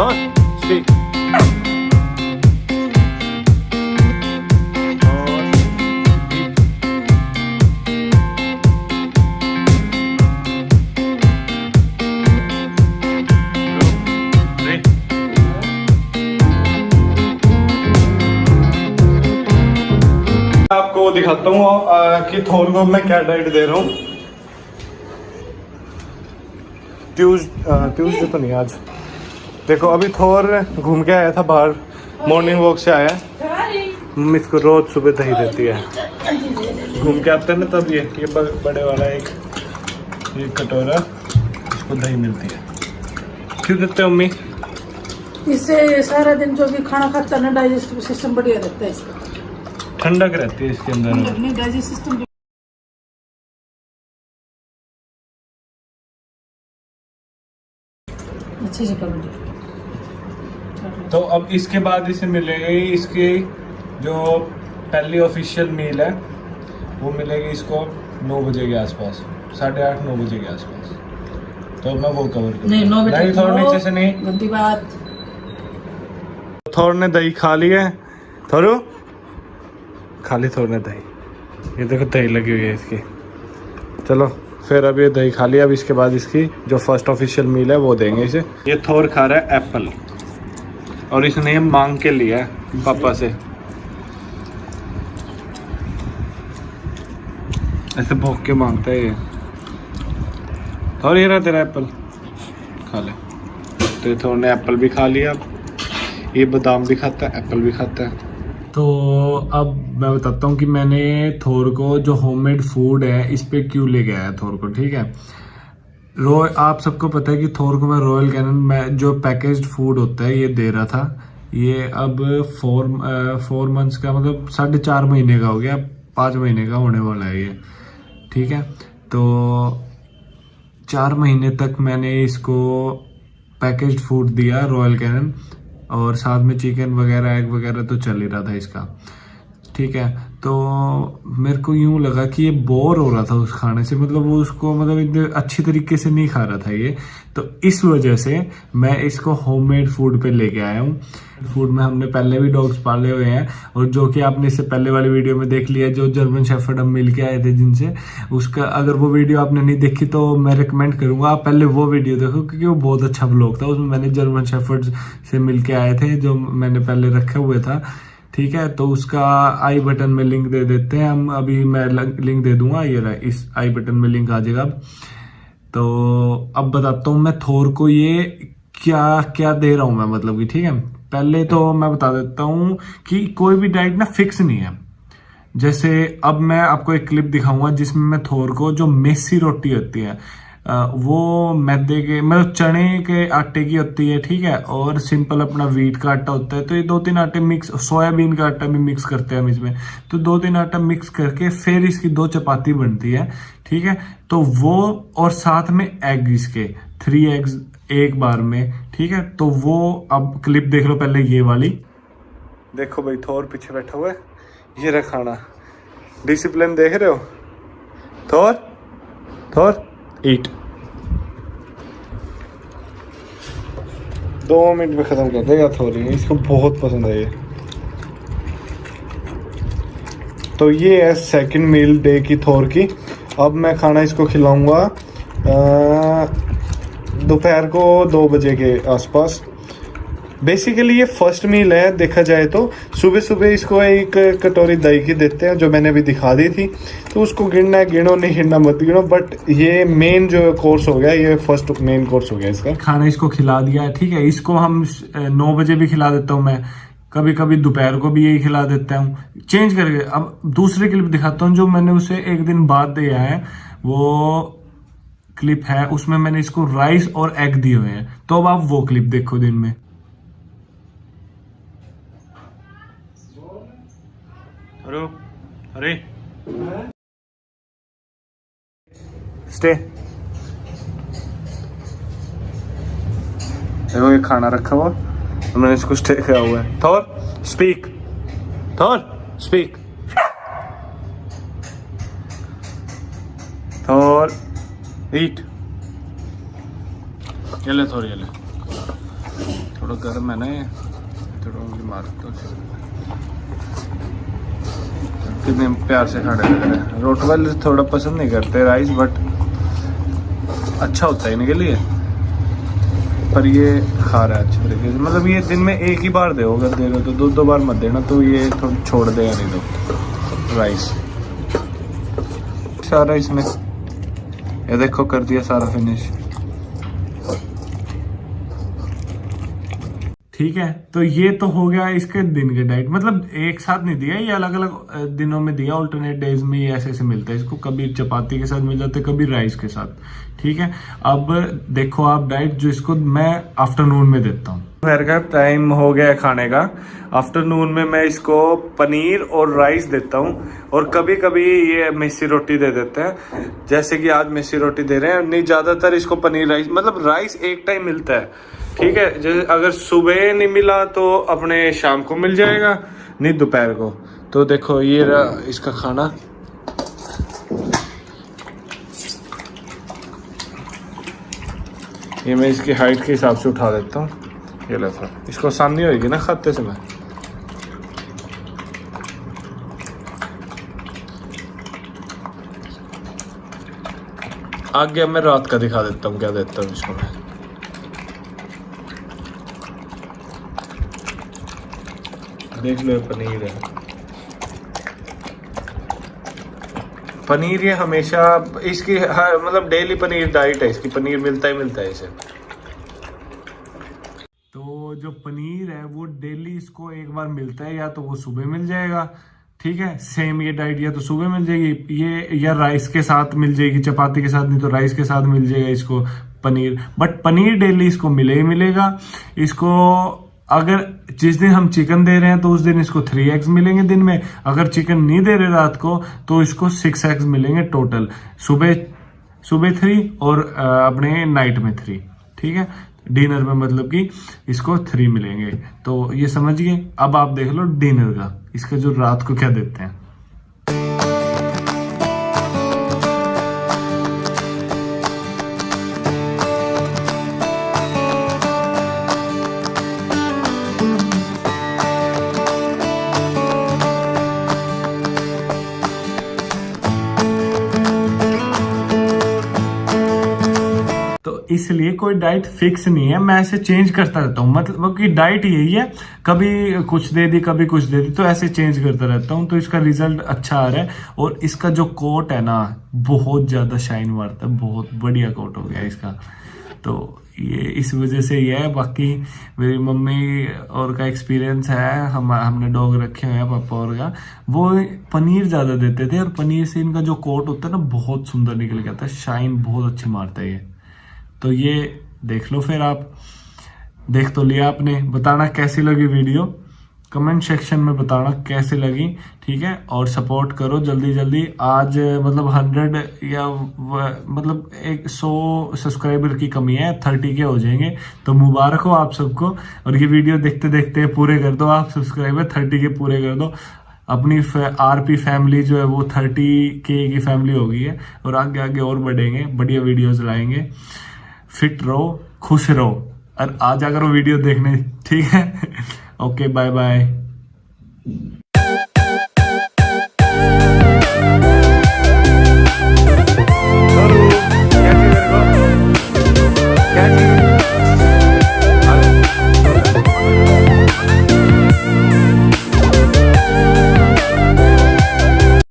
Speak आपको दिखाता हूँ कि थोर को मैं क्या डाइट दे रहा हूँ। ट्यूज ट्यूजडे तो नहीं, आज। देखो अभी थोर घूम के आया था बाहर। मॉर्निंग वॉक से आया। मम्मी इसको रोज सुबह दही देती है। घूम के आते हैं ना तब ये ये बड़े वाला एक ये कटोरा इसको दही मिलती है। क्यों देते हो मम्मी? इससे सारा दिन जो भी खाना खाता है ना डाइजेस्टिव सिस्टम बढ़िया रहता है इसका। ठंडक रहती है इसके अंदर। डाइजेस्ट सिस्टम अच्छी दो तो अब इसके बाद इसे मिलेगी इसकी जो पहली ऑफिशियल मील है वो मिलेगी इसको नौ बजे के आसपास साढ़े आठ नौ बजे के आसपास। तो मैं वो कवर करूँ नहीं नौ बजे थोड़ा नीचे से नहीं। गंदी बात। थोड़ ने दही खा ली है। थोड़ो खा ली थोड़ ने दही। ये देखो दही लगी हुई है इसकी। चलो फिर अब ये दही खा लिया अब इसके बाद इसकी जो फ़र्स्ट ऑफिशियल मील है वो देंगे इसे। ये थोर खा रहा है एप्पल और इसने मांग के लिया है पापा से। ऐसे भोग के माँगता है ये। और ये रहा तेरा एप्पल? खा ले। तो थोड़ ने एप्पल भी खा लिया। ये बादाम भी खाता है, एप्पल भी खाता है। तो अब मैं बताता हूँ कि मैंने थोर को जो होममेड फ़ूड है, इस पे क्यों ले गया है थोर को, ठीक है? रो आप सबको पता है कि थोर को मैं रॉयल कैनन में जो पैकेज्ड फ़ूड होता है, ये दे रहा था। ये अब फोर फोर मंथ्स का मतलब साढ़े चार महीने का हो गया, पाँच महीने का होने वाला है ये। ठीक है? तो चार महीने तक मैंने इसको पैकेज्ड फ़ूड दिया रॉयल कैनन और साथ में चिकन वगैरह एग वगैरह तो चल ही रहा था इसका। ठीक है? तो मेरे को यूँ लगा कि ये बोर हो रहा था उस खाने से। मतलब वो उसको मतलब इतने अच्छी तरीके से नहीं खा रहा था ये। तो इस वजह से मैं इसको होममेड फ़ूड पे लेके आया हूँ। फ़ूड में हमने पहले भी डॉग्स पाले हुए हैं और जो कि आपने इससे पहले वाली वीडियो में देख लिया, जो जर्मन शेफर्ड हम मिल के आए थे जिनसे। उसका अगर वो वीडियो आपने नहीं देखी तो मैं रिकमेंड करूँगा, आप पहले वो वीडियो देखो, क्योंकि वो बहुत अच्छा ब्लॉग था। उसमें मैंने जर्मन शेफर्ड से मिल के आए थे, जो मैंने पहले रखे हुए था। ठीक है? तो उसका आई बटन में लिंक दे देते हैं हम। अभी मैं लिंक दे दूँगा ये रहा, इस आई बटन में लिंक आ जाएगा अब। तो अब बताता हूँ मैं थोर को ये क्या क्या दे रहा हूँ मैं मतलब कि ठीक है? पहले तो मैं बता देता हूँ कि कोई भी डाइट ना फिक्स नहीं है। जैसे अब मैं आपको एक क्लिप दिखाऊँगा जिसमें मैं थोर को जो मेसी रोटी होती है वो मैदे के मतलब चने के आटे की होती है, ठीक है? और सिंपल अपना वीट का आटा होता है तो ये दो तीन आटे मिक्स सोयाबीन का आटा भी मिक्स करते हैं हम इसमें। तो दो तीन आटा मिक्स करके फिर इसकी दो चपाती बनती है, ठीक है? तो वो और साथ में एग इसके थ्री एग्स एक बार में, ठीक है? तो वो, अब क्लिप देख लो पहले ये वाली। देखो भाई, थोर पीछे बैठा हुआ है। ये रहा खाना डिसिप्लिन देख रहे हो? थोर? थोर? ईट दो मिनट में खत्म कर देगा थोड़ी, इसको बहुत पसंद है ये। तो ये है सेकंड मील डे की थोर की। अब मैं खाना इसको खिलाऊँगा दोपहर को दो बजे के आसपास। बेसिकली ये फ़र्स्ट मील है, देखा जाए तो। सुबह सुबह इसको एक कटोरी दही की देते हैं, जो मैंने अभी दिखा दी थी। तो उसको गिनना है, गिनो, नहीं गिनना मत गिनो बट ये मेन जो कोर्स हो गया, ये फ़र्स्ट मेन कोर्स हो गया इसका। खाना इसको खिला दिया है, ठीक है? इसको हम नौ बजे भी खिला देता हूँ मैं। कभी कभी दोपहर को भी यही खिला देता हूँ। चेंज करके, अब दूसरे क्लिप दिखाता हूँ, जो मैंने उसे एक दिन बाद दिया है। वो क्लिप है, उसमें मैंने इसको राइस और एग दिए हुए हैं। तो अब आप वो क्लिप देखो दिन में। हेलो अरे स्टे देखो ये खाना रखा हुआ। मैंने इसको स्टे किया हुआ है। Thor speak Thor speak Thor eat ये ले थोड़ी ये ले। थोड़ा गर्म है ना ये। थोड़ा उंगली मार दो कितने प्यार से खाने लग रहे हैं थोड़ा पसंद नहीं करते राइस बट अच्छा होता है इनके लिए। पर ये खा रहा है अच्छे तरीके से। मतलब ये दिन में एक ही बार दो अगर दे रहे हो तो दो दो बार मत देना तो ये थोड़ा छोड़ देगा नहीं तो। राइस। सारा इसने ये देखो कर दिया सारा फिनिश ठीक है? तो ये तो हो गया इसके दिन के डाइट मतलब एक साथ नहीं दिया, ये अलग अलग दिनों में दिया ऑल्टरनेट डेज़ में ये ऐसे ऐसे मिलता है। इसको कभी चपाती के साथ मिल जाता है कभी राइस के साथ। ठीक है? अब देखो आप डाइट जो इसको मैं आफ्टरनून में देता हूँ। दोपहर का टाइम हो गया खाने का। आफ्टरनून में मैं इसको पनीर और राइस देता हूँ और कभी कभी ये मिस्सी रोटी दे देते हैं। जैसे कि आज मिस्सी रोटी दे रहे हैं, नहीं, ज़्यादातर इसको पनीर राइस मतलब राइस एक टाइम मिलता है। ठीक है, जैसे अगर सुबह नहीं मिला तो अपने शाम को मिल जाएगा, नहीं दोपहर को। तो देखो, ये रहा इसका खाना। ये मैं इसकी हाइट के हिसाब से उठा देता हूँ। ये लो था इसको आसानी होगी ना खाते समय? आगे मैं रात का दिखा देता हूँ, क्या देता हूँ इसको मैं। देख लो पनीर है। पनीर ये हमेशा इसकी हर मतलब डेली पनीर डाइट है, इसकी पनीर मिलता ही मिलता है इसे। तो जो पनीर है, वो डेली इसको एक बार मिलता है, या तो वो सुबह मिल जाएगा, ठीक है? सेम ये डाइट या तो सुबह मिल जाएगी, ये, या राइस के साथ मिल जाएगी, चपाती के साथ, नहीं तो राइस के साथ मिल जाएगा इसको पनीर। बट पनीर डेली इसको मिले ही मिलेगा। इसको अगर जिस दिन हम चिकन दे रहे हैं तो उस दिन इसको थ्री एग्स मिलेंगे दिन में। अगर चिकन नहीं दे रहे रात को तो इसको सिक्स एग्स मिलेंगे टोटल सुबह सुबह थ्री और अपने नाइट में थ्री ठीक है? डिनर में मतलब कि इसको थ्री मिलेंगे। तो ये समझिए, अब आप देख लो डिनर का। इसका जो रात को क्या देते हैं? तो इसलिए कोई डाइट फिक्स नहीं है। मैं ऐसे चेंज करता रहता हूँ। मतलब कि डाइट यही है, कभी कुछ दे दी, कभी कुछ दे दी तो ऐसे चेंज करता रहता हूँ। तो इसका रिज़ल्ट अच्छा आ रहा है और इसका जो कोट है ना, बहुत ज़्यादा शाइन मारता है, बहुत बढ़िया कोट हो गया इसका। तो ये इस वजह से ये है। बाकी मेरी मम्मी और का एक्सपीरियंस है, हम, हमने डॉग रखे हुए हैं, पापा और का। वो पनीर ज़्यादा देते थे और पनीर से इनका जो कोट होता है ना, बहुत सुंदर निकल गया था शाइन बहुत अच्छी मारता है ये। तो ये देख लो फिर आप। देख तो लिया आपने। बताना कैसी लगी वीडियो? कमेंट सेक्शन में बताना कैसे लगी, ठीक है? और सपोर्ट करो जल्दी जल्दी। आज मतलब हंड्रेड या व- मतलब एक सौ सब्सक्राइबर की कमी है, थर्टी के हो जाएँगे। तो मुबारक हो आप सबको। और ये वीडियो देखते देखते पूरे कर दो आप, सब्सक्राइबर थर्टी के पूरे कर दो। अपनी आरपी फैमिली जो है वो थर्टी के की फैमिली हो गई है। और आगे आगे और बढ़ेंगे, बढ़िया वीडियोज़ लाएँगे। फिट रहो खुश रहो। और आ जाकर वीडियो देखने ठीक है? Okay bye bye